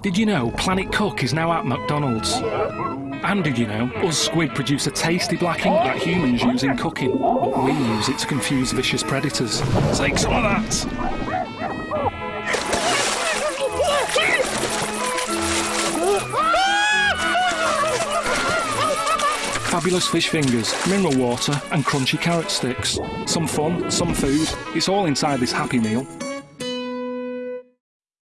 Did you know Planet Cook is now at McDonald's? And did you know us squid produce a tasty black ink that humans use in cooking, but we use it to confuse vicious predators? Take some of that! Fabulous fish fingers, mineral water, and crunchy carrot sticks. Some fun, some food. It's all inside this Happy Meal.